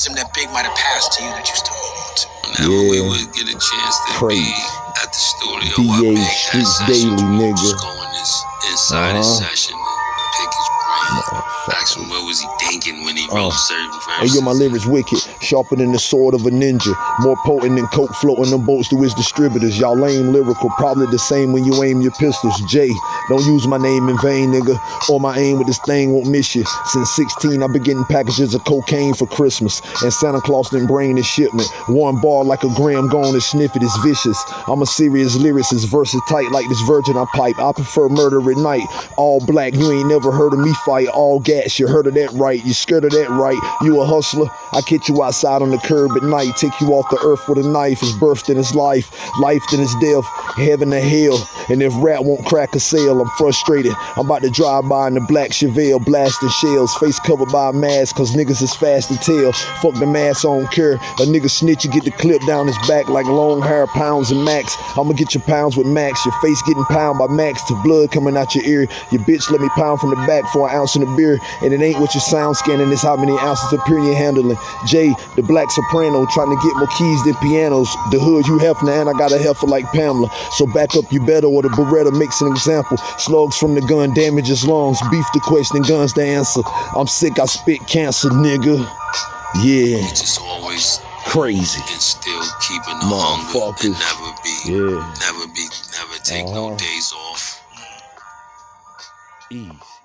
wisdom that Big might have passed to you that you still hold on to. Whenever we Yeah. would get a chance to Crazy. be at the studio, DA I make that Daily, nigga. Just go in this inside his Uh-huh. session and pick his brain. Ask him what was he thinking when he wrote Uh. certain Verses. yo, my lyrics wicked, sharper than the sword of a ninja, more potent than coke floating them boats to his distributors. Y'all lame lyrical, probably the same when you aim your pistols. Jay, don't use my name in vain, nigga, or my aim with this thing won't miss you. Since 16, I've been getting packages of cocaine for Christmas, and Santa Claus didn't bring the shipment. One bar like a gram gone and sniff it. it is vicious. I'm a serious lyricist, verses tight like this virgin I pipe. I prefer murder at night, all black. You ain't never heard of me fight, all gas. You heard of that right? You scared of that right? You a hustler? I catch you outside on the curb at night, take you off the earth with a knife. It's birth then his life, life then his death, heaven to hell. And if rap won't crack a sale, I'm frustrated. I'm about to drive by in the black Chevelle, blasting shells, face covered by a mask, cause niggas is fast to tell. Fuck the mask, I don't care. A nigga snitch, you get the clip down his back like long hair, pounds and max. I'ma get your pounds with max, your face getting pound by max to blood coming out your ear. Your bitch let me pound from the back for an ounce in the beer, and it ain't what your sound scanning, it's how many ounces of you're handling. Jay, the black soprano, trying to get more keys than pianos. The hood you Hefner, and I got a heifer like Pamela. So back up you better, or the Beretta makes an example. Slugs from the gun damages lungs. Beef the question, guns the answer. I'm sick, I spit cancer, nigga. Yeah, just always crazy. and still keeping the hunger and never be, Yeah. never be, never take no Uh-huh. days off. Ease.